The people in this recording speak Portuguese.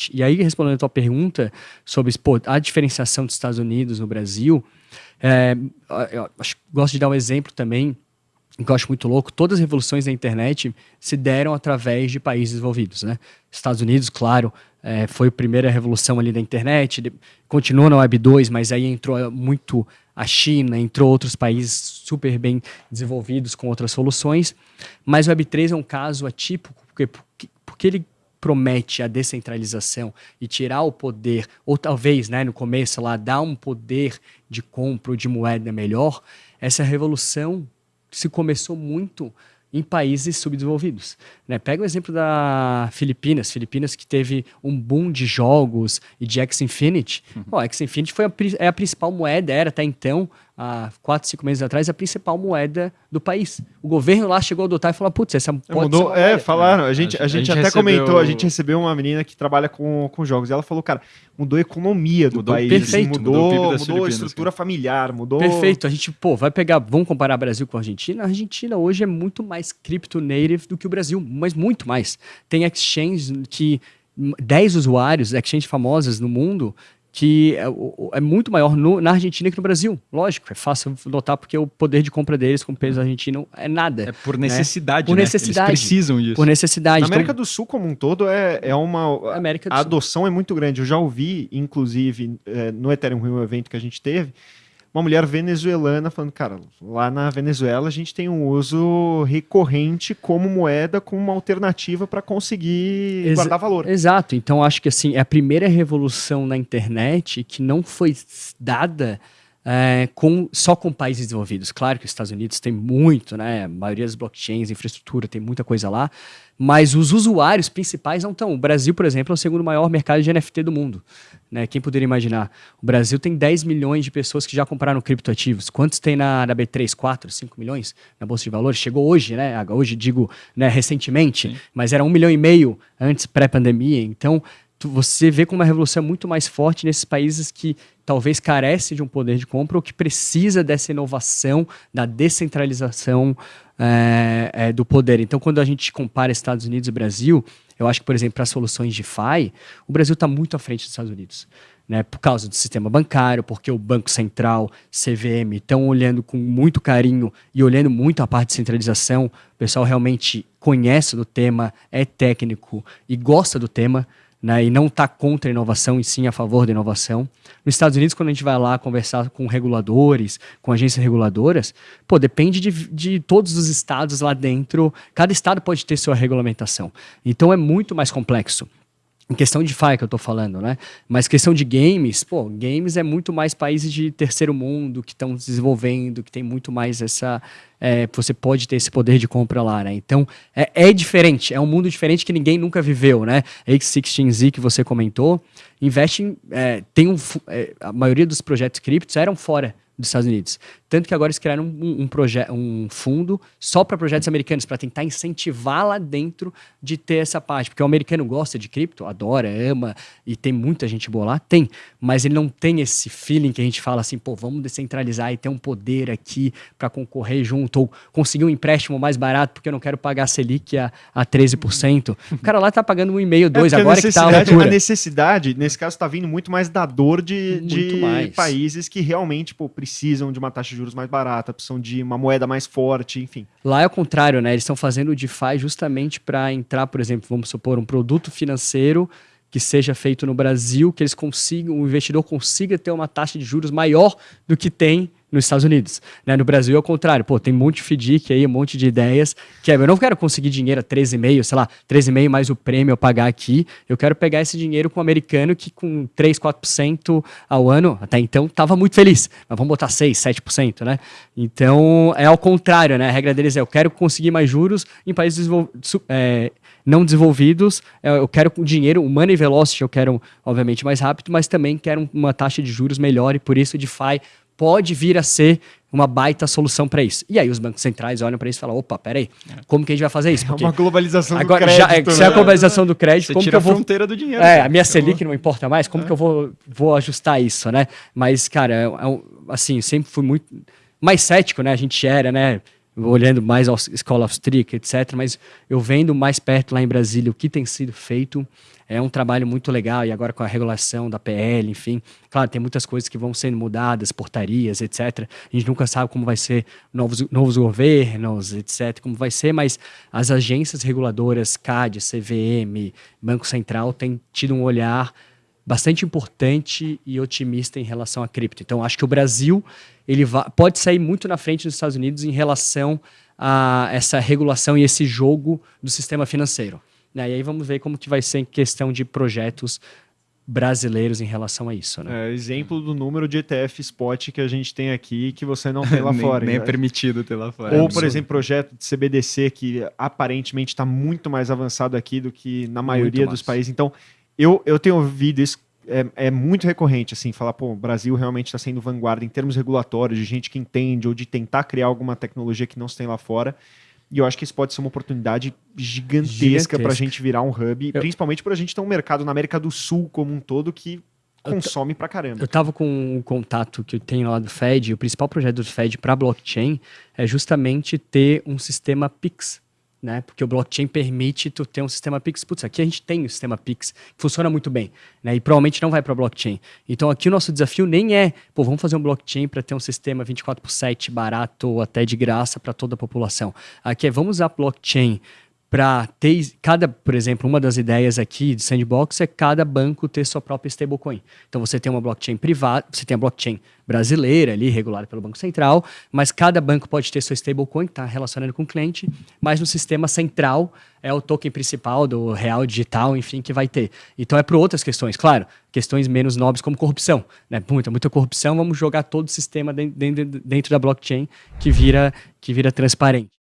forte. E aí, respondendo a tua pergunta sobre pô, a diferenciação dos Estados Unidos no Brasil, é, eu acho, gosto de dar um exemplo também que eu acho muito louco, todas as revoluções da internet se deram através de países desenvolvidos, né? Estados Unidos, claro, é, foi a primeira revolução ali da internet, de, continua na Web 2, mas aí entrou muito a China, entrou outros países super bem desenvolvidos com outras soluções, mas o Web 3 é um caso atípico, porque, porque ele promete a descentralização e tirar o poder, ou talvez, né, no começo lá, dar um poder de compra ou de moeda melhor, essa revolução se começou muito em países subdesenvolvidos. Né? Pega o exemplo da Filipinas, Filipinas que teve um boom de jogos e de X-Infinity. Uhum. O X-Infinity foi a, é a principal moeda, era até então, há quatro, cinco meses atrás, a principal moeda do país. O governo lá chegou a adotar e falou, putz, essa pode Mudou, É, falaram. A gente, a, a gente, até recebeu... comentou, a gente recebeu uma menina que trabalha com, com jogos. E ela falou, cara, mudou a economia do mudou, país. Perfeito. Mudou, mudou, mudou a estrutura cara. familiar, mudou... Perfeito. A gente, pô, vai pegar, vamos comparar Brasil com a Argentina? A Argentina hoje é muito mais crypto native do que o Brasil, mas muito mais. Tem exchange que 10 usuários, exchange famosas no mundo, que é, é muito maior no, na Argentina que no Brasil. Lógico, é fácil notar porque o poder de compra deles com o peso argentino é nada. É por né? necessidade, né? Por necessidade. Eles precisam disso. Por necessidade. Na América então, do Sul como um todo é, é uma... América a adoção é muito grande. Eu já ouvi, inclusive, é, no Ethereum Rio, evento que a gente teve, uma mulher venezuelana falando, cara, lá na Venezuela a gente tem um uso recorrente como moeda, como uma alternativa para conseguir Exa guardar valor. Exato. Então acho que assim, é a primeira revolução na internet que não foi dada é, com, só com países desenvolvidos. Claro que os Estados Unidos tem muito, né? A maioria das blockchains, infraestrutura, tem muita coisa lá, mas os usuários principais não estão. O Brasil, por exemplo, é o segundo maior mercado de NFT do mundo. Né? Quem poderia imaginar? O Brasil tem 10 milhões de pessoas que já compraram criptoativos. Quantos tem na, na B3? 4, 5 milhões na Bolsa de Valores? Chegou hoje, né? Hoje digo né, recentemente, Sim. mas era um milhão e meio antes pré-pandemia. Então, você vê como uma revolução é muito mais forte nesses países que talvez carece de um poder de compra ou que precisa dessa inovação, da descentralização é, é, do poder. Então, quando a gente compara Estados Unidos e Brasil, eu acho que, por exemplo, para soluções de FI, o Brasil está muito à frente dos Estados Unidos. Né, por causa do sistema bancário, porque o Banco Central, CVM, estão olhando com muito carinho e olhando muito a parte de centralização. O pessoal realmente conhece do tema, é técnico e gosta do tema né, e não está contra a inovação e sim a favor da inovação. Nos Estados Unidos, quando a gente vai lá conversar com reguladores, com agências reguladoras, pô, depende de, de todos os estados lá dentro. Cada estado pode ter sua regulamentação. Então é muito mais complexo em questão de FI que eu estou falando, né? Mas questão de games, pô, games é muito mais países de terceiro mundo que estão desenvolvendo, que tem muito mais essa. É, você pode ter esse poder de compra lá, né? Então é, é diferente, é um mundo diferente que ninguém nunca viveu, né? X16Z que você comentou, investe em. É, tem um, é, a maioria dos projetos criptos eram fora dos Estados Unidos. Tanto que agora eles criaram um, um, um fundo só para projetos americanos, para tentar incentivar lá dentro de ter essa parte. Porque o americano gosta de cripto, adora, ama, e tem muita gente boa lá, tem. Mas ele não tem esse feeling que a gente fala assim, pô, vamos descentralizar e ter um poder aqui para concorrer junto, ou conseguir um empréstimo mais barato, porque eu não quero pagar a Selic a, a 13%. o cara lá tá pagando um e-mail, dois, é agora que tá a A necessidade, nesse caso, está vindo muito mais da dor de, de países que realmente pô, precisam de uma taxa de juros mais barata, precisam de uma moeda mais forte, enfim. Lá é o contrário, né? Eles estão fazendo o DeFi justamente para entrar, por exemplo, vamos supor, um produto financeiro que seja feito no Brasil, que eles consigam, o investidor consiga ter uma taxa de juros maior do que tem nos Estados Unidos. Né? No Brasil é o contrário. Pô, tem um monte de FDIC aí, um monte de ideias, que é, eu não quero conseguir dinheiro a 13,5, sei lá, 13,5 mais o prêmio eu pagar aqui. Eu quero pegar esse dinheiro com um americano que com 3, 4% ao ano, até então, estava muito feliz. Mas vamos botar 6, 7%, né? Então, é ao contrário, né? A regra deles é, eu quero conseguir mais juros em países é, não desenvolvidos, é, eu quero o dinheiro, o money velocity eu quero, obviamente, mais rápido, mas também quero uma taxa de juros melhor e por isso o DeFi pode vir a ser uma baita solução para isso. E aí os bancos centrais olham para isso e falam, opa, peraí, como que a gente vai fazer isso? Porque é uma globalização agora, do crédito. Já, se é a né? globalização do crédito, Você como tira que eu vou... a fronteira do dinheiro. É, a minha Selic não importa mais, como é. que eu vou, vou ajustar isso, né? Mas, cara, é, é, assim, sempre fui muito mais cético, né? A gente era, né? Olhando mais School of Trick, etc. Mas eu vendo mais perto lá em Brasília o que tem sido feito, é um trabalho muito legal, e agora com a regulação da PL, enfim, claro, tem muitas coisas que vão sendo mudadas, portarias, etc. A gente nunca sabe como vai ser novos, novos governos, etc., como vai ser, mas as agências reguladoras, CAD, CVM, Banco Central, têm tido um olhar bastante importante e otimista em relação à cripto. Então, acho que o Brasil ele pode sair muito na frente dos Estados Unidos em relação a essa regulação e esse jogo do sistema financeiro. Né? E aí vamos ver como que vai ser em questão de projetos brasileiros em relação a isso. Né? É, exemplo do número de ETF spot que a gente tem aqui que você não tem lá nem, fora. Nem é permitido ter lá fora. Ou, por exemplo, projeto de CBDC que aparentemente está muito mais avançado aqui do que na maioria dos países. Então, eu, eu tenho ouvido isso é, é, muito recorrente, assim, falar, pô, o Brasil realmente está sendo vanguarda em termos regulatórios, de gente que entende, ou de tentar criar alguma tecnologia que não se tem lá fora. E eu acho que isso pode ser uma oportunidade gigantesca para a gente virar um hub, eu... principalmente para a gente ter um mercado na América do Sul como um todo que consome pra caramba. Eu tava com um contato que eu tenho lá do Fed, o principal projeto do Fed para blockchain é justamente ter um sistema Pix né? Porque o blockchain permite tu ter um sistema Pix. Putz, aqui a gente tem o um sistema Pix, que funciona muito bem, né? E provavelmente não vai para blockchain. Então aqui o nosso desafio nem é, pô, vamos fazer um blockchain para ter um sistema 24 por 7 barato ou até de graça para toda a população. Aqui é, vamos usar blockchain para ter cada, por exemplo, uma das ideias aqui de sandbox é cada banco ter sua própria stablecoin. Então você tem uma blockchain privada, você tem a blockchain brasileira ali regulada pelo Banco Central, mas cada banco pode ter sua stablecoin que está relacionando com o cliente, mas no sistema central é o token principal do real digital, enfim, que vai ter. Então é para outras questões, claro, questões menos nobres como corrupção, né? Muita, muita corrupção, vamos jogar todo o sistema dentro, dentro, dentro da blockchain que vira que vira transparente.